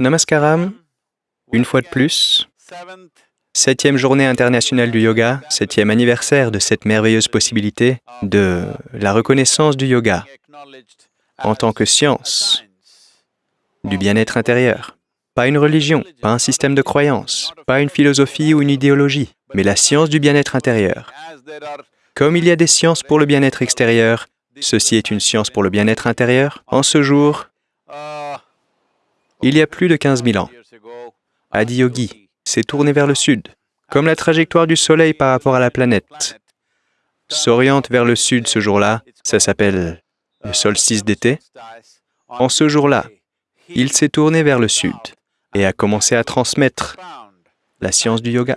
Namaskaram, une fois de plus, septième journée internationale du yoga, septième anniversaire de cette merveilleuse possibilité de la reconnaissance du yoga en tant que science du bien-être intérieur. Pas une religion, pas un système de croyance, pas une philosophie ou une idéologie, mais la science du bien-être intérieur. Comme il y a des sciences pour le bien-être extérieur, ceci est une science pour le bien-être intérieur. En ce jour, il y a plus de 15 000 ans, Adiyogi s'est tourné vers le sud, comme la trajectoire du Soleil par rapport à la planète s'oriente vers le sud ce jour-là, ça s'appelle le solstice d'été. En ce jour-là, il s'est tourné vers le sud et a commencé à transmettre la science du yoga.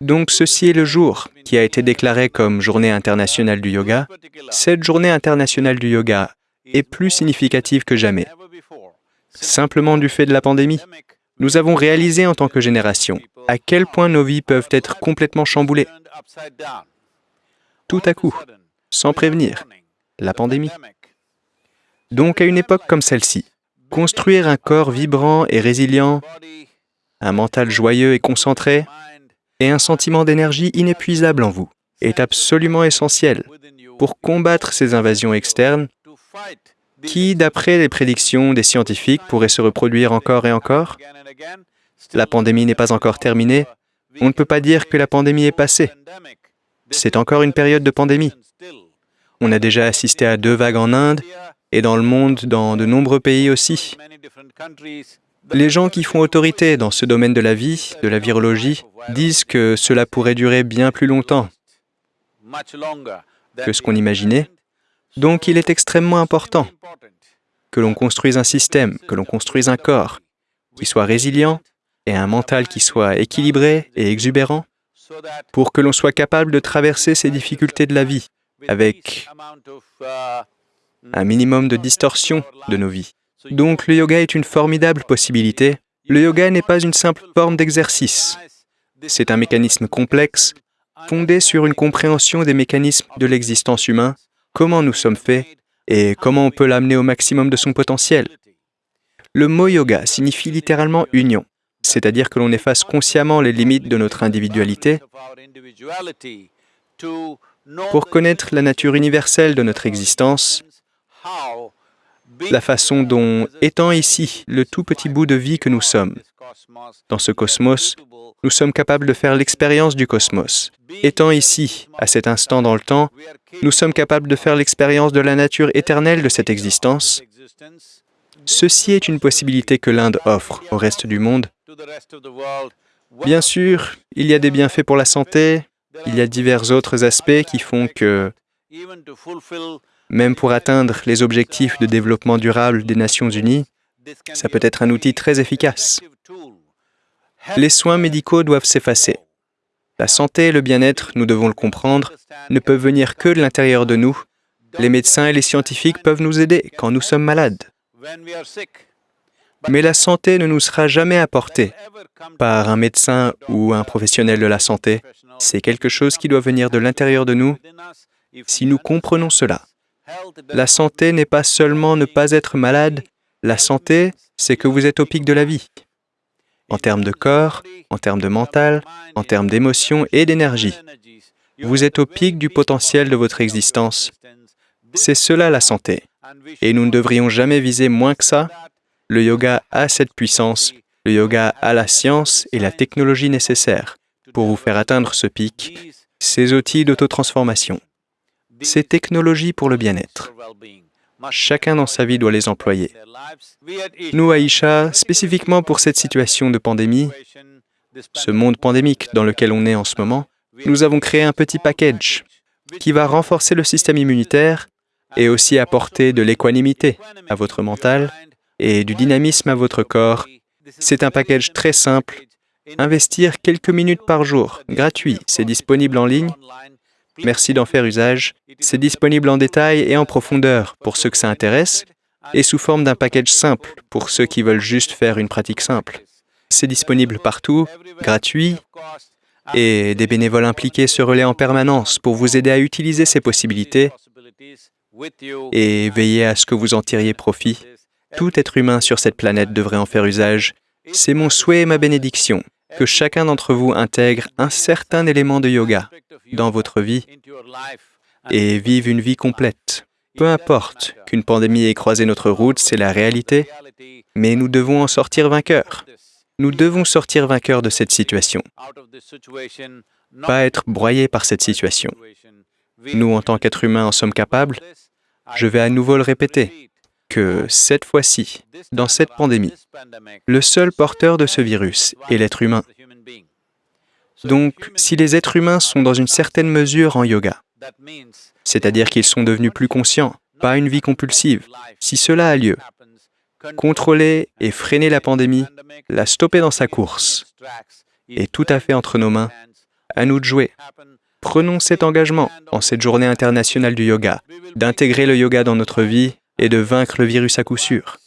Donc ceci est le jour qui a été déclaré comme journée internationale du yoga. Cette journée internationale du yoga est plus significative que jamais. Simplement du fait de la pandémie, nous avons réalisé en tant que génération à quel point nos vies peuvent être complètement chamboulées. Tout à coup, sans prévenir, la pandémie. Donc à une époque comme celle-ci, construire un corps vibrant et résilient, un mental joyeux et concentré, et un sentiment d'énergie inépuisable en vous est absolument essentiel pour combattre ces invasions externes qui, d'après les prédictions des scientifiques, pourraient se reproduire encore et encore? La pandémie n'est pas encore terminée. On ne peut pas dire que la pandémie est passée. C'est encore une période de pandémie. On a déjà assisté à deux vagues en Inde et dans le monde, dans de nombreux pays aussi. Les gens qui font autorité dans ce domaine de la vie, de la virologie, disent que cela pourrait durer bien plus longtemps que ce qu'on imaginait. Donc il est extrêmement important que l'on construise un système, que l'on construise un corps qui soit résilient et un mental qui soit équilibré et exubérant pour que l'on soit capable de traverser ces difficultés de la vie avec un minimum de distorsion de nos vies. Donc le yoga est une formidable possibilité. Le yoga n'est pas une simple forme d'exercice. C'est un mécanisme complexe, fondé sur une compréhension des mécanismes de l'existence humaine, comment nous sommes faits et comment on peut l'amener au maximum de son potentiel. Le mot yoga signifie littéralement union, c'est-à-dire que l'on efface consciemment les limites de notre individualité pour connaître la nature universelle de notre existence, la façon dont, étant ici le tout petit bout de vie que nous sommes, dans ce cosmos, nous sommes capables de faire l'expérience du cosmos. Étant ici, à cet instant dans le temps, nous sommes capables de faire l'expérience de la nature éternelle de cette existence. Ceci est une possibilité que l'Inde offre au reste du monde. Bien sûr, il y a des bienfaits pour la santé, il y a divers autres aspects qui font que, même pour atteindre les objectifs de développement durable des Nations Unies, ça peut être un outil très efficace. Les soins médicaux doivent s'effacer. La santé et le bien-être, nous devons le comprendre, ne peuvent venir que de l'intérieur de nous. Les médecins et les scientifiques peuvent nous aider quand nous sommes malades. Mais la santé ne nous sera jamais apportée par un médecin ou un professionnel de la santé. C'est quelque chose qui doit venir de l'intérieur de nous si nous comprenons cela. La santé n'est pas seulement ne pas être malade, la santé, c'est que vous êtes au pic de la vie, en termes de corps, en termes de mental, en termes d'émotion et d'énergie. Vous êtes au pic du potentiel de votre existence. C'est cela la santé. Et nous ne devrions jamais viser moins que ça. Le yoga a cette puissance, le yoga a la science et la technologie nécessaires pour vous faire atteindre ce pic, ces outils d'autotransformation, ces technologies pour le bien-être. Chacun dans sa vie doit les employer. Nous, Aïcha, spécifiquement pour cette situation de pandémie, ce monde pandémique dans lequel on est en ce moment, nous avons créé un petit package qui va renforcer le système immunitaire et aussi apporter de l'équanimité à votre mental et du dynamisme à votre corps. C'est un package très simple. Investir quelques minutes par jour, gratuit, c'est disponible en ligne. Merci d'en faire usage. C'est disponible en détail et en profondeur pour ceux que ça intéresse, et sous forme d'un package simple pour ceux qui veulent juste faire une pratique simple. C'est disponible partout, gratuit, et des bénévoles impliqués se relaient en permanence pour vous aider à utiliser ces possibilités et veiller à ce que vous en tiriez profit. Tout être humain sur cette planète devrait en faire usage. C'est mon souhait et ma bénédiction que chacun d'entre vous intègre un certain élément de yoga dans votre vie et vive une vie complète. Peu importe qu'une pandémie ait croisé notre route, c'est la réalité, mais nous devons en sortir vainqueurs. Nous devons sortir vainqueurs de cette situation, pas être broyés par cette situation. Nous, en tant qu'êtres humains, en sommes capables. Je vais à nouveau le répéter, que cette fois-ci, dans cette pandémie, le seul porteur de ce virus est l'être humain. Donc, si les êtres humains sont dans une certaine mesure en yoga, c'est-à-dire qu'ils sont devenus plus conscients, pas une vie compulsive, si cela a lieu, contrôler et freiner la pandémie, la stopper dans sa course, est tout à fait entre nos mains, à nous de jouer. Prenons cet engagement en cette journée internationale du yoga, d'intégrer le yoga dans notre vie et de vaincre le virus à coup sûr.